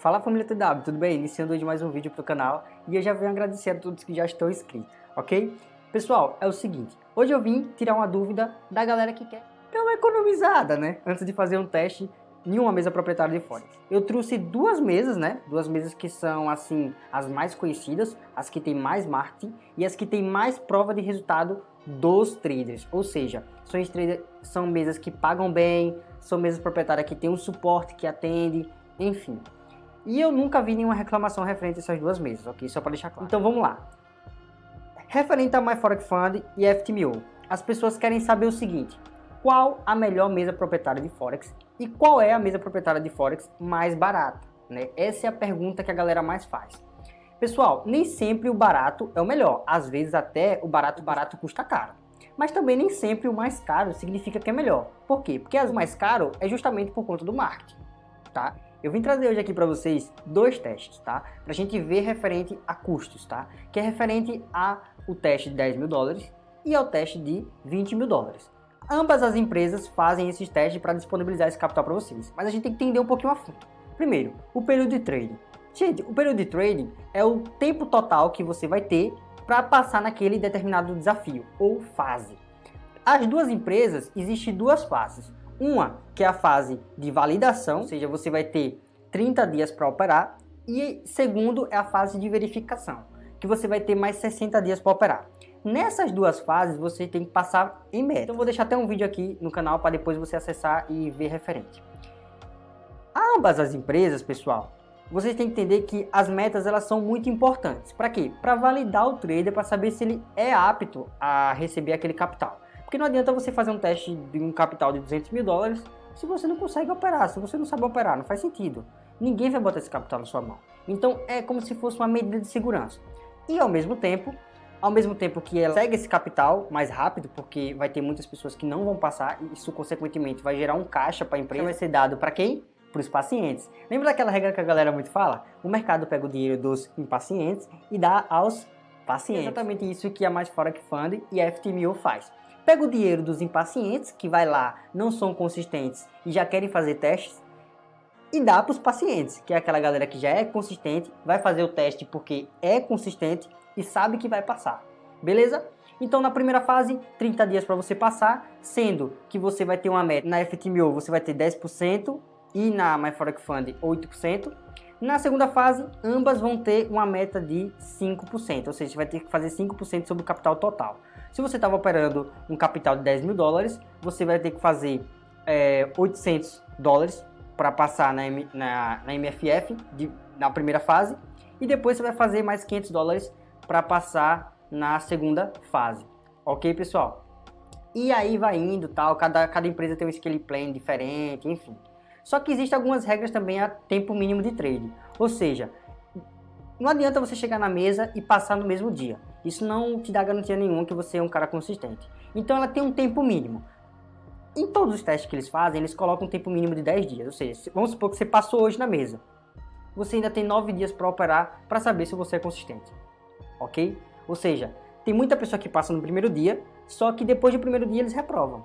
Fala família TW, tudo bem? Iniciando hoje mais um vídeo para o canal e eu já venho agradecer a todos que já estão inscritos, ok? Pessoal, é o seguinte, hoje eu vim tirar uma dúvida da galera que quer dar uma economizada, né? Antes de fazer um teste em uma mesa proprietária de Forex. Eu trouxe duas mesas, né? Duas mesas que são, assim, as mais conhecidas, as que tem mais marketing e as que tem mais prova de resultado dos traders. Ou seja, são, traders, são mesas que pagam bem, são mesas proprietárias que tem um suporte que atende, enfim. E eu nunca vi nenhuma reclamação referente a essas duas mesas, ok? Só para deixar claro. Então vamos lá. Referente a MyForex Fund e FTMO, as pessoas querem saber o seguinte, qual a melhor mesa proprietária de Forex e qual é a mesa proprietária de Forex mais barata? Né? Essa é a pergunta que a galera mais faz. Pessoal, nem sempre o barato é o melhor, às vezes até o barato barato custa caro. Mas também nem sempre o mais caro significa que é melhor. Por quê? Porque o mais caro é justamente por conta do marketing, tá? Eu vim trazer hoje aqui para vocês dois testes, tá? Para a gente ver referente a custos, tá? Que é referente ao teste de 10 mil dólares e ao teste de 20 mil dólares. Ambas as empresas fazem esses testes para disponibilizar esse capital para vocês, mas a gente tem que entender um pouquinho a fundo. Primeiro, o período de trading. Gente, o período de trading é o tempo total que você vai ter para passar naquele determinado desafio ou fase. As duas empresas, existem duas fases. Uma que é a fase de validação, ou seja, você vai ter 30 dias para operar. E segundo é a fase de verificação, que você vai ter mais 60 dias para operar. Nessas duas fases você tem que passar em média. Então vou deixar até um vídeo aqui no canal para depois você acessar e ver referente. Ambas as empresas, pessoal, vocês têm que entender que as metas elas são muito importantes. Para quê? Para validar o trader, para saber se ele é apto a receber aquele capital. Porque não adianta você fazer um teste de um capital de 200 mil dólares se você não consegue operar, se você não sabe operar, não faz sentido. Ninguém vai botar esse capital na sua mão. Então é como se fosse uma medida de segurança. E ao mesmo tempo, ao mesmo tempo que ela segue esse capital mais rápido, porque vai ter muitas pessoas que não vão passar, e isso consequentemente vai gerar um caixa para a empresa, vai ser dado para quem? Para os pacientes. Lembra daquela regra que a galera muito fala? O mercado pega o dinheiro dos impacientes e dá aos pacientes. É exatamente isso que a Mais Forex Fund e a FTMO faz pega o dinheiro dos impacientes, que vai lá, não são consistentes e já querem fazer testes, e dá para os pacientes, que é aquela galera que já é consistente, vai fazer o teste porque é consistente e sabe que vai passar. Beleza? Então na primeira fase, 30 dias para você passar, sendo que você vai ter uma meta na FTMO, você vai ter 10% e na MyForex Fund 8%. Na segunda fase, ambas vão ter uma meta de 5%, ou seja, você vai ter que fazer 5% sobre o capital total. Se você estava operando um capital de 10 mil dólares, você vai ter que fazer é, 800 dólares para passar na, na, na MFF de, na primeira fase e depois você vai fazer mais 500 dólares para passar na segunda fase. Ok, pessoal? E aí vai indo, tal, cada, cada empresa tem um scale plan diferente, enfim. Só que existem algumas regras também a tempo mínimo de trade. Ou seja, não adianta você chegar na mesa e passar no mesmo dia. Isso não te dá garantia nenhuma que você é um cara consistente. Então ela tem um tempo mínimo. Em todos os testes que eles fazem, eles colocam um tempo mínimo de 10 dias. Ou seja, vamos supor que você passou hoje na mesa. Você ainda tem 9 dias para operar para saber se você é consistente. Ok? Ou seja, tem muita pessoa que passa no primeiro dia, só que depois do primeiro dia eles reprovam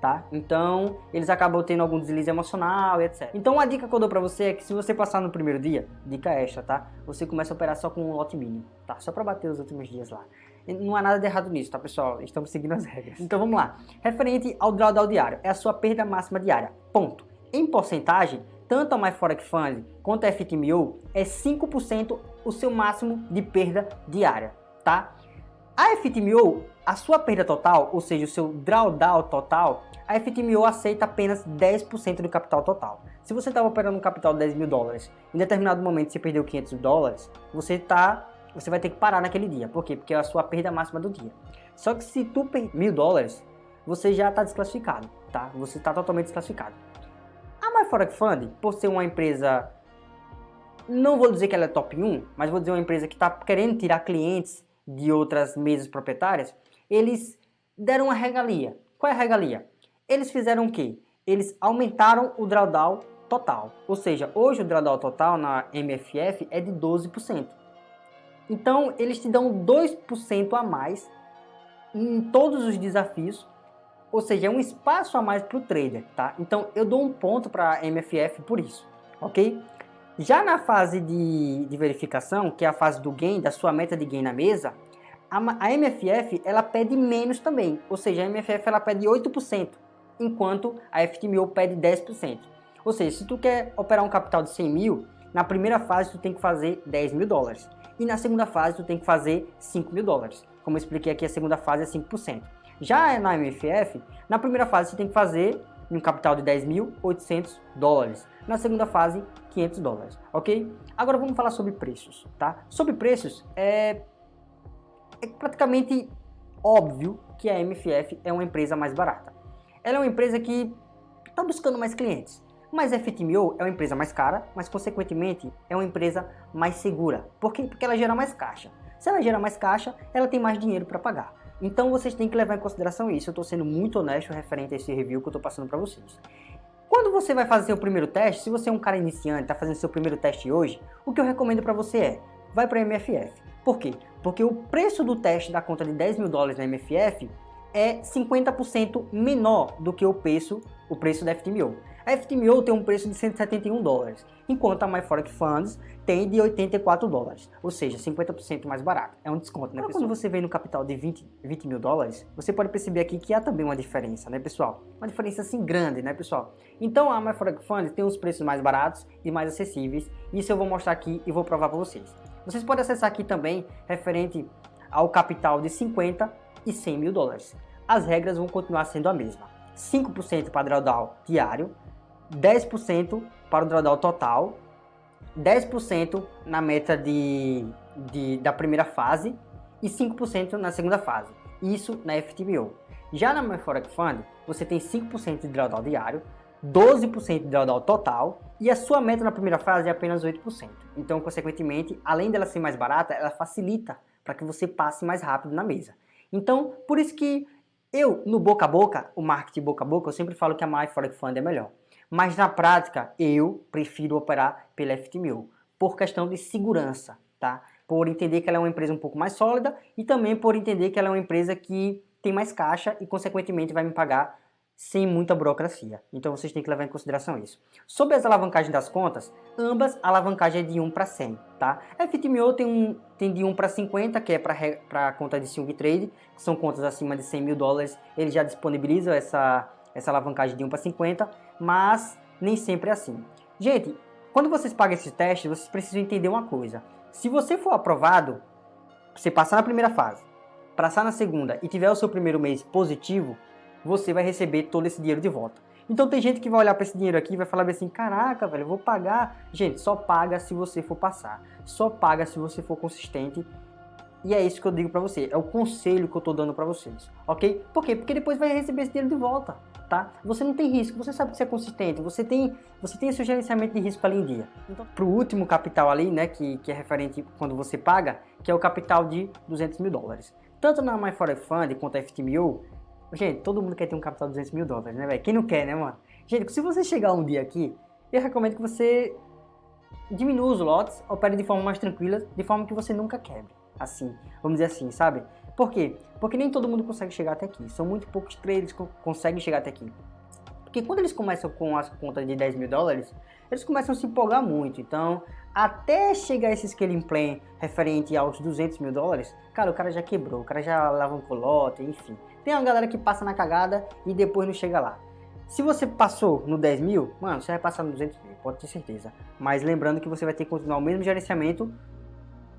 tá? Então, eles acabam tendo algum deslize emocional e etc. Então, a dica que eu dou pra você é que se você passar no primeiro dia, dica extra, tá? Você começa a operar só com um lote mínimo, tá? Só pra bater os últimos dias lá. Não há nada de errado nisso, tá, pessoal? Estamos seguindo as regras. Então, vamos lá. Referente ao drawdown diário, é a sua perda máxima diária, ponto. Em porcentagem, tanto a MyForex Fund quanto a FTMO é 5% o seu máximo de perda diária, tá? A FTMO, a sua perda total, ou seja, o seu drawdown total, a FTMO aceita apenas 10% do capital total. Se você estava operando um capital de 10 mil dólares, em determinado momento você perdeu 500 dólares, você, tá, você vai ter que parar naquele dia. Por quê? Porque é a sua perda máxima do dia. Só que se tu perder mil dólares, você já está desclassificado, tá? Você está totalmente desclassificado. A MyForex Fund, por ser uma empresa, não vou dizer que ela é top 1, mas vou dizer uma empresa que está querendo tirar clientes de outras mesas proprietárias, eles deram uma regalia. Qual é a regalia? Eles fizeram o quê? Eles aumentaram o drawdown total. Ou seja, hoje o drawdown total na MFF é de 12%. Então, eles te dão 2% a mais em todos os desafios, ou seja, é um espaço a mais para o trader, tá? Então, eu dou um ponto para a MFF por isso, ok? Já na fase de, de verificação, que é a fase do gain, da sua meta de gain na mesa, a, a MFF ela pede menos também, ou seja, a MFF ela pede 8%, enquanto a FTMO pede 10%. Ou seja, se tu quer operar um capital de 100 mil, na primeira fase tu tem que fazer 10 mil dólares. E na segunda fase tu tem que fazer 5 mil dólares. Como eu expliquei aqui, a segunda fase é 5%. Já na MFF, na primeira fase você tem que fazer um capital de 10.800 dólares. Na segunda fase, 500 dólares, ok? Agora vamos falar sobre preços, tá? Sobre preços, é é praticamente óbvio que a MFF é uma empresa mais barata. Ela é uma empresa que está buscando mais clientes. Mas a FTMO é uma empresa mais cara, mas consequentemente é uma empresa mais segura. Por quê? Porque ela gera mais caixa. Se ela gera mais caixa, ela tem mais dinheiro para pagar. Então vocês têm que levar em consideração isso. Eu estou sendo muito honesto referente a esse review que eu estou passando para vocês. Quando você vai fazer seu primeiro teste, se você é um cara iniciante, está fazendo seu primeiro teste hoje, o que eu recomendo para você é, vai para a MFF. Por quê? Porque o preço do teste da conta de 10 mil dólares na MFF é 50% menor do que o preço, o preço da FTMO. A FTMO tem um preço de 171 dólares, enquanto a MyForex Funds tem de 84 dólares, ou seja, 50% mais barato. É um desconto, né, pessoal? Quando você vem no capital de 20, 20 mil dólares, você pode perceber aqui que há também uma diferença, né, pessoal? Uma diferença assim grande, né, pessoal? Então a MyForex Funds tem os preços mais baratos e mais acessíveis, isso eu vou mostrar aqui e vou provar para vocês. Vocês podem acessar aqui também referente ao capital de 50 e 100 mil dólares. As regras vão continuar sendo a mesma. 5% para drawdown diário, 10% para o drawdown total, 10% na meta de, de, da primeira fase e 5% na segunda fase. Isso na FTBO. Já na MyForex Fund, você tem 5% de drawdown diário, 12% de drawdown total e a sua meta na primeira fase é apenas 8%. Então, consequentemente, além dela ser mais barata, ela facilita para que você passe mais rápido na mesa. Então, por isso que eu, no boca a boca, o marketing boca a boca, eu sempre falo que a MyForex Fund é melhor. Mas na prática, eu prefiro operar pela FTMU, por questão de segurança, tá? Por entender que ela é uma empresa um pouco mais sólida e também por entender que ela é uma empresa que tem mais caixa e, consequentemente, vai me pagar sem muita burocracia. Então vocês têm que levar em consideração isso. Sobre as alavancagens das contas, ambas a alavancagem é de 1 para 100, tá? A FTMO tem, um, tem de 1 para 50, que é para a conta de swing trade, que são contas acima de 100 mil dólares, ele já disponibiliza essa, essa alavancagem de 1 para 50, mas nem sempre é assim. Gente, quando vocês pagam esse teste, vocês precisam entender uma coisa. Se você for aprovado, você passar na primeira fase, passar na segunda e tiver o seu primeiro mês positivo, você vai receber todo esse dinheiro de volta. Então tem gente que vai olhar para esse dinheiro aqui e vai falar assim, caraca, velho, eu vou pagar. Gente, só paga se você for passar. Só paga se você for consistente. E é isso que eu digo para você, é o conselho que eu tô dando para vocês, ok? Por quê? Porque depois vai receber esse dinheiro de volta, tá? Você não tem risco, você sabe que você é consistente, você tem, você tem esse gerenciamento de risco ali em dia. Então, pro último capital ali, né, que, que é referente quando você paga, que é o capital de 200 mil dólares. Tanto na MyForex Fund quanto a FTMU, Gente, todo mundo quer ter um capital de 200 mil dólares, né, velho? Quem não quer, né, mano? Gente, se você chegar um dia aqui, eu recomendo que você diminua os lotes, opere de forma mais tranquila, de forma que você nunca quebre. Assim, vamos dizer assim, sabe? Por quê? Porque nem todo mundo consegue chegar até aqui. São muito poucos traders que conseguem chegar até aqui. Porque quando eles começam com as contas de 10 mil dólares, eles começam a se empolgar muito. Então, até chegar esse scaling plan referente aos 200 mil dólares, cara, o cara já quebrou, o cara já alavancou lote, enfim. Tem uma galera que passa na cagada e depois não chega lá. Se você passou no 10 mil, mano, você vai passar no 200 mil, pode ter certeza. Mas lembrando que você vai ter que continuar o mesmo gerenciamento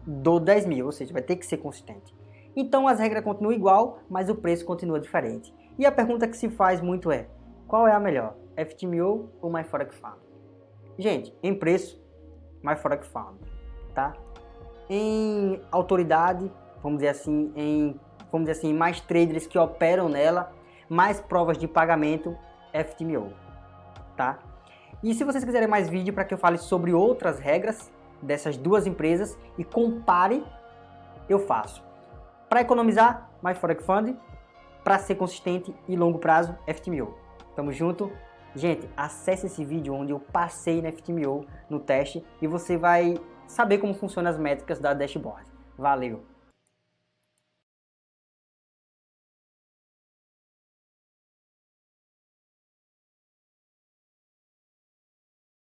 do 10 mil, ou seja, vai ter que ser consistente. Então as regras continuam igual, mas o preço continua diferente. E a pergunta que se faz muito é, qual é a melhor, FTMO ou MyForex Fund? Gente, em preço, MyForex Fund, tá? Em autoridade, vamos dizer assim, em vamos dizer assim, mais traders que operam nela, mais provas de pagamento FTMO, tá? E se vocês quiserem mais vídeo para que eu fale sobre outras regras dessas duas empresas e compare, eu faço. Para economizar, mais Forex Fund, para ser consistente e longo prazo, FTMO. Tamo junto? Gente, acesse esse vídeo onde eu passei na FTMO no teste e você vai saber como funcionam as métricas da dashboard. Valeu!